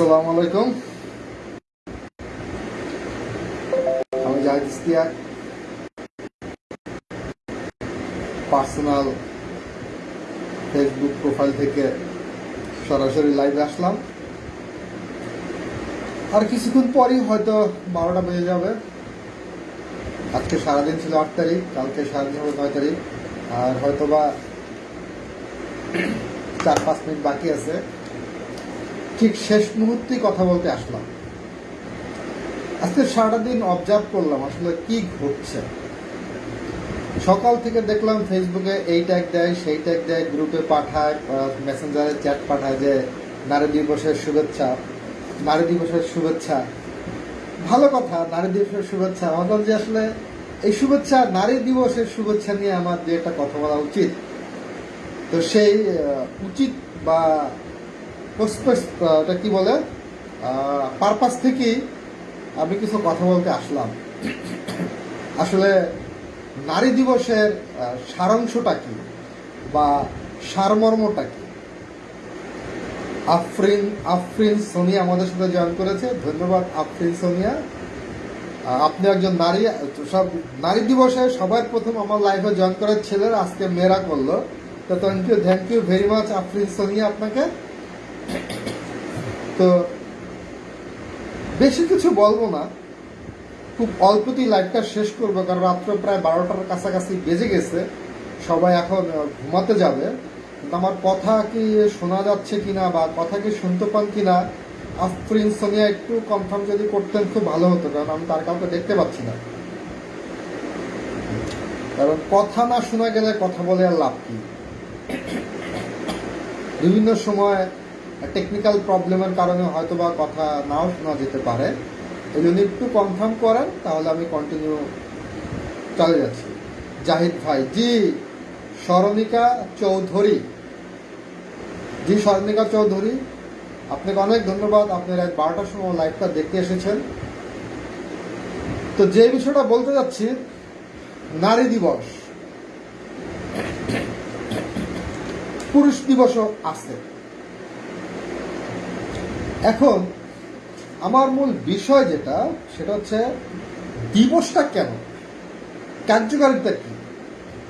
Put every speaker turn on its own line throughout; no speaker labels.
আসসালামু আলাইকুম। আমি জাহিদ পার্সোনাল ফেসবুক প্রোফাইল থেকে সরাসরি লাইভে আসলাম। আর কিছুক্ষণ পরই হয়তো বারোটা বেজে যাবে। আজকে সারাদিন ছিল আট তারিখ, কালকে সারাদিন হবে নয় তারিখ। আর হয়তো বা চার পাঁচ মিনিট বাকি আছে। ঠিক শেষ মুহূর্তে কথা বলতে আসলাম। আজকে সারাটা দিন অবজার্ভ করলাম আসলে কি ঘটছে। সকাল থেকে দেখলাম ফেসবুকে এই ট্যাগ দেয়, সেই ট্যাগ দেয় গ্রুপে পাঠায় মেসেঞ্জারে চ্যাট পাঠায় যে, নারী দিবসের শুভেচ্ছা, নারী দিবসের শুভেচ্ছা। ভালো কথা, নারী দিবসের শুভেচ্ছা। ভাবলাম যে আসলে এই শুভেচ্ছা, নারী দিবসের শুভেচ্ছা নিয়ে আমার যে একটা কথা বলা উচিত। তো সেই উচিত বা ওটা কি বলে? পারপাস থেকেই আমি কিছু কথা বলতে আসলাম। আসলে নারী দিবসের সারাংশটা কি? বা সারমর্মটা কি? আফরিন আফরিন সোনিয়া আমাদের সাথে জয়েন করেছে। ধন্যবাদ, আফরিন সোনিয়া। আপনি একজন নারী, সব নারী দিবসে সবার প্রথম আমার লাইফে জয়েন করার ছেলের আজকে মেয়েরা করল। তো thank you thank you very much Afrin Sonia আপনাকে। তো বেশি কিছু বলব না। খুব অল্পতেই লাইভটা শেষ করব, কারণ রাত্র প্রায় বারোটার কাছাকাছি বেজে গেছে। সবাই এখন ঘুমাতে যাবে। কিন্তু আমার কথা কি শোনা যাচ্ছে কিনা বা কথা কি শুনতে পান কিনা আফরিন সোনিয়া একটু কনফার্ম যদি করতেন খুব ভালো হতো, কারণ আমি তার কাউকে দেখতে পাচ্ছি না। কারণ কথা না শোনা গেলে কথা বলে আর লাভ কি? বিভিন্ন সময় টেকনিক্যাল প্রবলেমের কারণে হয়তো বা কথা নাও শোনা যেতে পারে। এই জন্য একটু কনফার্ম করেন, তাহলে আমি কন্টিনিউ চলে যাচ্ছি। জাহিদ ভাই, জি স্মরণিকা চৌধুরী। জি স্মরণিকা চৌধুরী, আপনাকে অনেক ধন্যবাদ। আপনি রাত বারোটার সময় লাইভটা দেখতে এসেছেন। তো যে বিষয়টা বলতে যাচ্ছি, নারী দিবস। পুরুষ দিবসও আছে। এখন, আমার মূল বিষয় যেটা, সেটা হচ্ছে, দিবসটা কেন? কার্যকারিতা কি?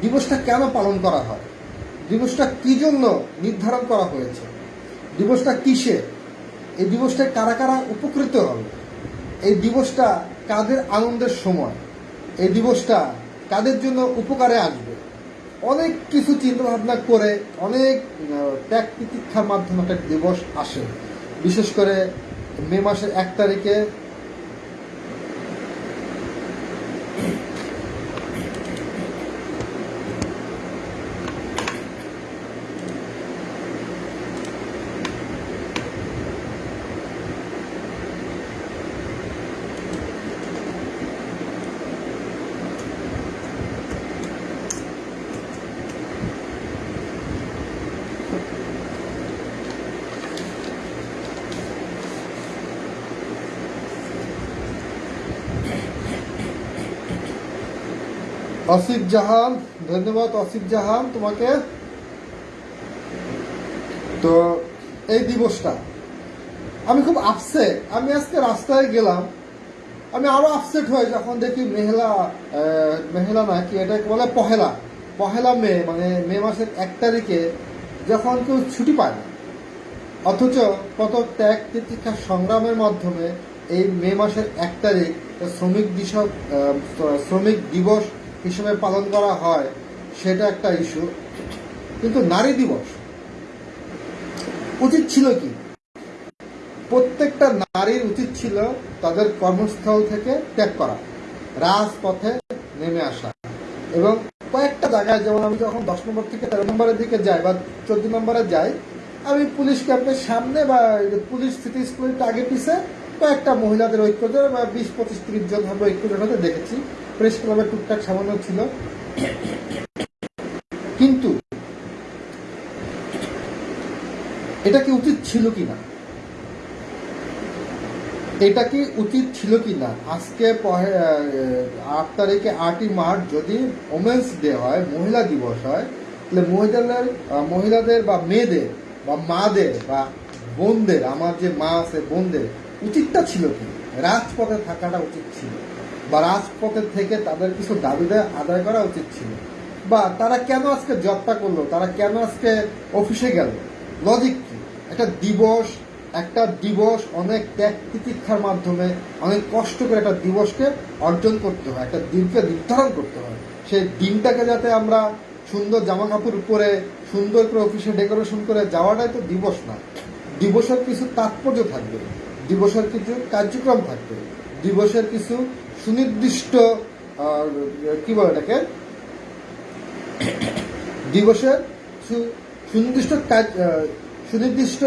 দিবসটা কেন পালন করা হয়? দিবসটা কি জন্য নির্ধারণ করা হয়েছে? দিবসটা কিসে? এই দিবসটা কারা কারা উপকৃত হবে? এই দিবসটা কাদের আনন্দের সময়? এই দিবসটা কাদের জন্য উপকারে আসবে? অনেক কিছু চিন্তা ভাবনা করে অনেক ত্যাগ প্রতীক্ষার মাধ্যমে একটা দিবস আসে। বিশেষ করে মে মাসের এক তারিখে অসিফ জাহান, ধন্যবাদ অসিফ জাহান তোমাকে। তো এই দিবসটা, আমি খুব আপসেট আমি আজকে রাস্তায় গেলাম, আমি আরও আপসেট হই যখন দেখি মেহলা মেহলা না কি এটাকে বলে, পহেলা পহেলা মে মানে মে মাসের এক তারিখে যখন কেউ ছুটি পায় না, অথচ কত ত্যাগ তিতিক্ষা সংগ্রামের মাধ্যমে এই মে মাসের এক তারিখ শ্রমিক দিবস শ্রমিক দিবস হিসেবে পালন করা হয়, সেটা একটা ইস্যু কিন্তু নারী দিবস উচিত ছিল কি? প্রত্যেকটা নারীর উচিত ছিল তাদের কর্মস্থল থেকে ত্যাগ করা, রাজপথে নেমে আসা। এবং কয়েকটা জায়গায়, যেমন আমি যখন দশ নম্বর থেকে তেরো নম্বরের দিকে যাই বা চোদ্দ নম্বরে যাই, আমি পুলিশ ক্যাম্পের সামনে বা পুলিশ সিটি স্কুলের আগে পিছে কয়েকটা মহিলাদের ঐক্য জোট বা বিশ পঁচিশ ত্রিশ জন হবে ঐক্য জোট হতে দেখেছি। প্রেস ক্লাবের টুকটাক সামান্য ছিল। কিন্তু এটা কি উচিত ছিল কি না? এটা কি উচিত ছিল কি না? আজকে আট তারিখে আটই মার্চ যদি ওমেন্স ডে হয়, মহিলা দিবস হয়, তাহলে মহিলাদের মহিলাদের বা মেয়েদের বা মাদের বা বোনদের, আমার যে মা আছে বোনদের, উচিতটা ছিল কি? রাজপথে থাকাটা উচিত ছিল। বা রাজপথের থেকে তাদের কিছু দাবি দেয় আদায় করা উচিত ছিল। বা তারা কেন আজকে জবটা করল? তারা কেন আজকে অফিসে গেল? লজিক কি? একটা দিবস একটা দিবস অনেক ত্যাগ তিতিক্ষার মাধ্যমে অনেক কষ্ট করে একটা দিবসকে অর্জন করতে হয়, একটা দিনকে নির্ধারণ করতে হয়। সেই দিনটাকে যাতে আমরা সুন্দর জামা কাপড় পরে সুন্দর করে অফিসে ডেকোরেশন করে যাওয়াটাই তো দিবস না। দিবসের কিছু তাৎপর্য থাকবে। দিবসের কিছু কার্যক্রম থাকবে। দিবসের কিছু সুনির্দিষ্ট কি বলে এটাকে? দিবসের সুনির্দিষ্ট কাজ সুনির্দিষ্ট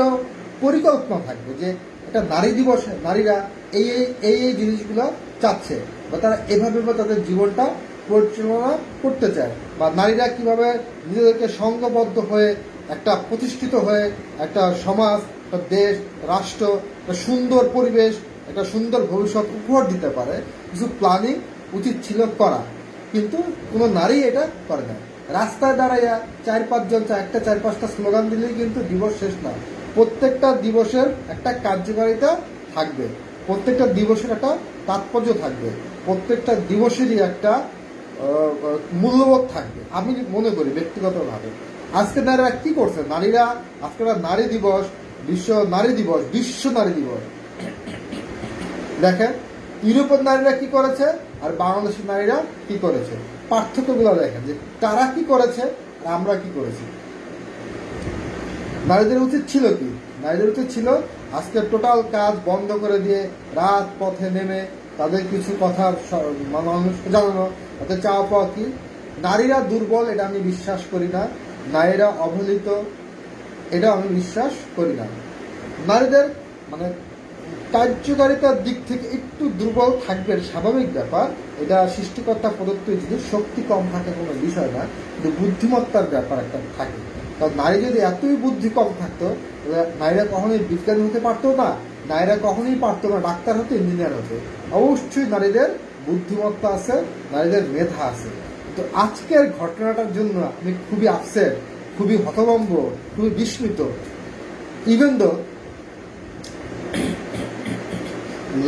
পরিকল্পনা থাকবে যে একটা নারী দিবস, নারীরা এই এই এই এই জিনিসগুলো চাচ্ছে বা তারা এভাবে বা তাদের জীবনটা পরিচালনা করতে চায় বা নারীরা কীভাবে নিজেদেরকে সংঘবদ্ধ হয়ে একটা প্রতিষ্ঠিত হয়ে একটা সমাজ, একটা দেশ, রাষ্ট্র, একটা সুন্দর পরিবেশ একটা সুন্দর ভবিষ্যৎ উপহার দিতে পারে। কিছু প্ল্যানিং উচিত ছিল করা। কিন্তু কোনো নারী এটা করে না। রাস্তায় দাঁড়াইয়া চার পাঁচজন একটা চার পাঁচটা স্লোগান দিলেই কিন্তু দিবস শেষ না। প্রত্যেকটা দিবসের একটা কার্যকারিতা থাকবে। প্রত্যেকটা দিবসের একটা তাৎপর্য থাকবে। প্রত্যেকটা দিবসেরই একটা মূল্যবোধ থাকবে। আমি মনে করি ব্যক্তিগতভাবে। আজকে নারীরা কি করছে? নারীরা, আজকে নারী দিবস, বিশ্ব নারী দিবস, বিশ্ব নারী দিবস। দেখেন, ইউরোপের নারীরা কি করেছে আর বাংলাদেশের নারীরা কি করেছে? পার্থক্যগুলো দেখেন, যে তারা কি করেছে আর আমরা কি করেছি? নারীদের উচিত ছিল কি? নারীদের উচিত ছিল আজকে টোটাল কাজ বন্ধ করে দিয়ে রাত পথে নেমে তাদের কিছু কথা মানুষকে জানানো। তাদের চাওয়া পাওয়া কি? নারীরা দুর্বল, এটা আমি বিশ্বাস করি না। নারীরা অবহেলিত এটা আমি বিশ্বাস করি না। নারীদের মানে কার্যকারিতার দিক থেকে একটু দুর্বল থাকবেন স্বাভাবিক ব্যাপার। এটা সৃষ্টিকর্তা প্রদত্ত যদি শক্তি কম থাকে কোনো বিষয় না, কিন্তু বুদ্ধিমত্তার ব্যাপার একটা থাকে। কারণ নারী যদি এতই বুদ্ধি কম থাকতো নারীরা কখনোই বিজ্ঞানী হতে পারতো না, নারীরা কখনোই পারতো না, ডাক্তার হতে, ইঞ্জিনিয়ার হতে। অবশ্যই নারীদের বুদ্ধিমত্তা আছে, নারীদের মেধা আছে। তো আজকের ঘটনাটার জন্য আমি খুবই আপসেট খুবই হতভম্ব, খুবই বিস্মিত। ইভেন দো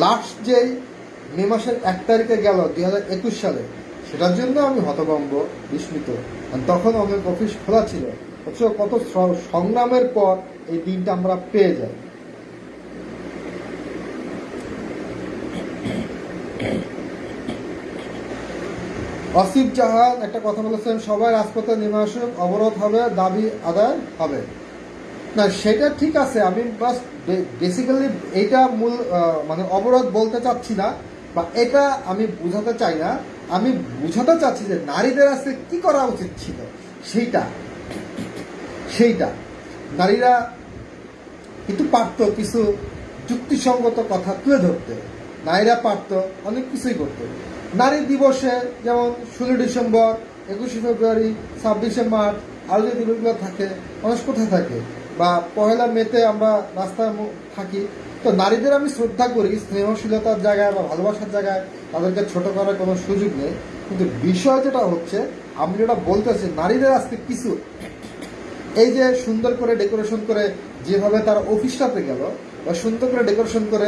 লাস্ট যেই মে মাসের এক তারিখে গেল, দুই একুশ সালে, সেটার জন্য আমি হতভম্ব, বিস্মিত। তখন অনেক অফিস খোলা ছিল। অথচ কত সংগ্রামের পর এই দিনটা আমরা পেয়ে যাই। অসিফ জাহান, একটা কথা বলেছেন, সবাই রাজপথে নেমে আসুক, অবরোধ হবে, দাবি আদায় হবে। না, সেটা ঠিক আছে, আমি বাস বেসিক্যালি এইটা মূল মানে অবরোধ বলতে চাচ্ছি না, বা এটা আমি বোঝাতে চাই না। আমি বোঝাতে চাচ্ছি যে নারীদের আজকে কি করা উচিত ছিল? সেইটা। সেইটা। নারীরা কিন্তু পারতো কিছু যুক্তিসঙ্গত কথা তুলে ধরতে। নারীরা পারতো, অনেক কিছুই করতো। নারী দিবসে যেমন ষোলো ডিসেম্বর, একুশে ফেব্রুয়ারি, ছাব্বিশে মার্চ, আরও যে দিবসগুলো থাকে মানুষ কোথায় থাকে? বা পহেলা মেতে আমরা রাস্তায় থাকি। তো নারীদের আমি শ্রদ্ধা করি স্নেহশীলতার জায়গায় বা ভালোবাসার জায়গায় তাদেরকে ছোট করার কোনো সুযোগ নেই। কিন্তু বিষয় যেটা হচ্ছে, আমি যেটা বলতেছি নারীদের আজকে কিছু এই যে সুন্দর করে ডেকোরেশন করে যেভাবে তার অফিসটাতে গেল, বা সুন্দর করে ডেকোরেশন করে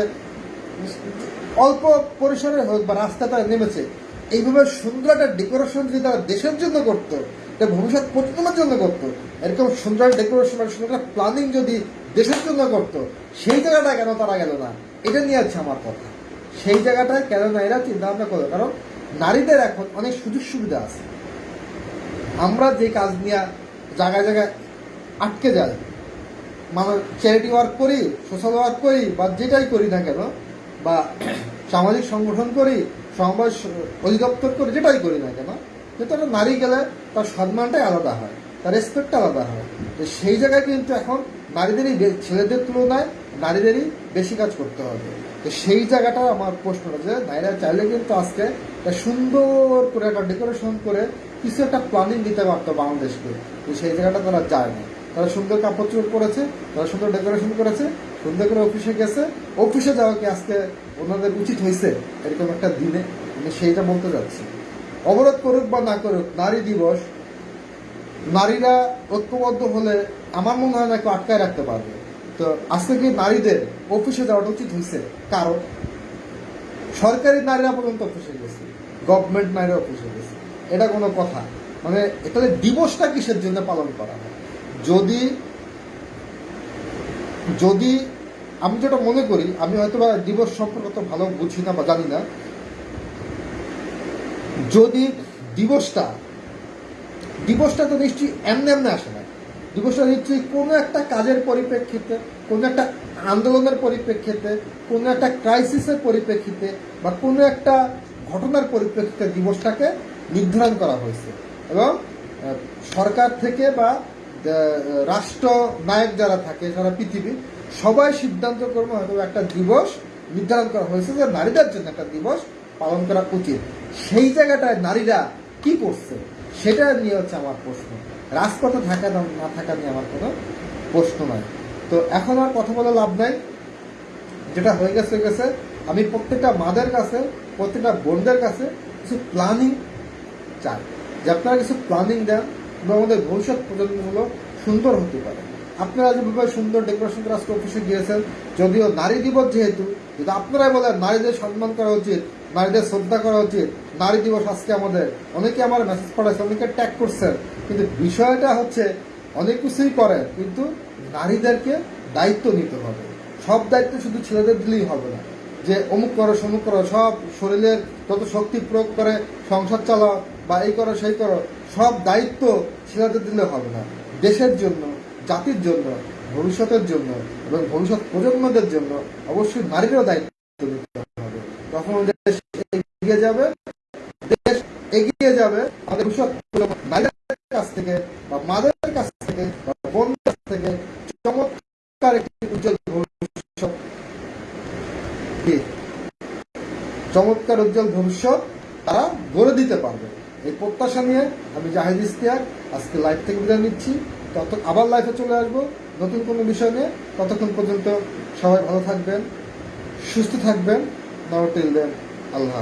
অল্প পরিসরে হোক বা রাস্তাটা নেমেছে, এইভাবে সুন্দর একটা ডেকোরেশন যদি তারা দেশের জন্য করতো এটা ভবিষ্যৎ প্রজন্মের জন্য করতো। এরকম সুন্দর ডেকোরেশন সুন্দর প্ল্যানিং যদি দেশের জন্য করতো, সেই জায়গাটা কেন তারা গেল না? এটা নিয়ে আছে আমার কথা। সেই জায়গাটায় কেন না এরা চিন্তা ভাবনা করল? কারণ নারীদের এখন অনেক সুযোগ সুবিধা আছে। আমরা যে কাজ নিয়ে জায়গায় জায়গায় আটকে যাই মানে চ্যারিটি ওয়ার্ক করি সোশ্যাল ওয়ার্ক করি, বা যেটাই করি না কেন, বা সামাজিক সংগঠন করি সমাজ অধিদপ্তর করি, যেটাই করি না কেন কিন্তু একটা নারী গেলে তার সম্মানটাই আলাদা হয়, তার রেসপেক্টটা আলাদা হয়। তো সেই জায়গায় কিন্তু এখন নারীদেরই ছেলেদের তুলনায় নারীদেরই বেশি কাজ করতে হবে। তো সেই জায়গাটা আমার প্রশ্নটা যে, নারীরা চাইলে কিন্তু আজকে একটা সুন্দর করে একটা ডেকোরেশন করে কিছু একটা প্ল্যানিং দিতে পারতো বাংলাদেশকে। তো সেই জায়গাটা তারা যায় না তারা সুন্দর কাপড় চোপড় করেছে তারা সুন্দর ডেকোরেশন করেছে, সুন্দর করে অফিসে গেছে। অফিসে যাওয়া কি আজকে ওনাদের উচিত হয়েছে? এরকম একটা দিনে? আমি সেইটা বলতে যাচ্ছি। অবরোধ করুক বা না করুক, নারী দিবস, নারীরা ঐক্যবদ্ধ হলে আমার মনে হয় না আটকায় রাখতে পারবে। তো আজকে কি নারীদের অফিসে যাওয়াটা উচিত হয়েছে? কারণ সরকারি নারীরা পর্যন্ত অফিসে গেছে গভর্নমেন্ট নারীরা অফিসে গেছে। এটা কোনো কথা। মানে এখানে দিবসটা কিসের জন্য পালন করা হয়? যদি যদি আমি যেটা মনে করি, আমি হয়তো বা দিবস সম্পর্কে তো ভালো বুঝি না বা জানি না যদি দিবসটা দিবসটা তো নিশ্চয়ই এমনি এমনি আসে না। দিবসটা নিশ্চয়ই কোনো একটা কাজের পরিপ্রেক্ষিতে, কোনো একটা আন্দোলনের পরিপ্রেক্ষিতে, কোনো একটা ক্রাইসিসের পরিপ্রেক্ষিতে বা কোনো একটা ঘটনার পরিপ্রেক্ষিতে দিবসটাকে নির্ধারণ করা হয়েছে। এবং সরকার থেকে বা রাষ্ট্র নায়ক যারা থাকে, সারা পৃথিবী, সবাই সিদ্ধান্ত করবে হয়তো একটা দিবস নির্ধারণ করা হয়েছে যে নারীদের জন্য একটা দিবস পালন করা উচিত। সেই জায়গাটায় নারীরা কি করছে, সেটা নিয়ে হচ্ছে আমার প্রশ্ন। রাজপথে থাকা না থাকা নিয়ে আমার কোনো প্রশ্ন নয় তো এখন আর কথা বলে লাভ নাই। যেটা হয়ে গেছে হয়ে গেছে। আমি প্রত্যেকটা মাদের কাছে, প্রত্যেকটা বোনদের কাছে কিছু প্ল্যানিং চাই। যে আপনারা কিছু প্ল্যানিং দেন এবং আমাদের ভবিষ্যৎ প্রজন্মগুলো সুন্দর হতে পারে। আপনারা যেভাবে সুন্দর ডেকোরেশন করে আজকে অফিসে গিয়েছেন, যদিও নারী দিবস যেহেতু, যদি আপনারাই বলেন নারীদের সম্মান করা উচিত নারীদের শ্রদ্ধা করা উচিত। নারী দিবস আজকে আমাদের। অনেকে আমার মেসেজ পাঠাচ্ছে অনেকে ট্যাগ করছেন কিন্তু বিষয়টা হচ্ছে, অনেক কিছুই করে, কিন্তু নারীদেরকে দায়িত্ব নিতে হবে। সব দায়িত্ব শুধু ছেলেদের দিলেই হবে না। যে অমুক করো, সমুক করো, সব শরীরের যত শক্তি প্রয়োগ করে, সংসার চালাও বা এই করো, সেই করো, সব দায়িত্ব ছেলেদের দিলে হবে না। দেশের জন্য, জাতির জন্য, ভবিষ্যতের জন্য এবং ভবিষ্যৎ প্রজন্মদের জন্য অবশ্যই নারীরও দায়িত্ব নিতে হবে। তখন দেশ এগিয়ে যাবে, দেশ এগিয়ে যাবে নারীদের কাছ থেকে বা মাদের কাছ থেকে বা কাছ থেকে চমৎকার একটি উজ্জ্বল ভবিষ্যৎ। চমৎকার উজ্জ্বল ভবিষ্যৎ তারা গড়ে দিতে পারবে। এই প্রত্যাশা নিয়ে আমি জাহিদ ইস্তিয়াক আজকে লাইভ থেকে বিদায় নিচ্ছি। তত আবার লাইফে চলে আসব নতুন কোনো বিষয় নিয়ে। ততক্ষণ পর্যন্ত সবাই ভালো থাকবেন, সুস্থ থাকবেন। Now till then Allah.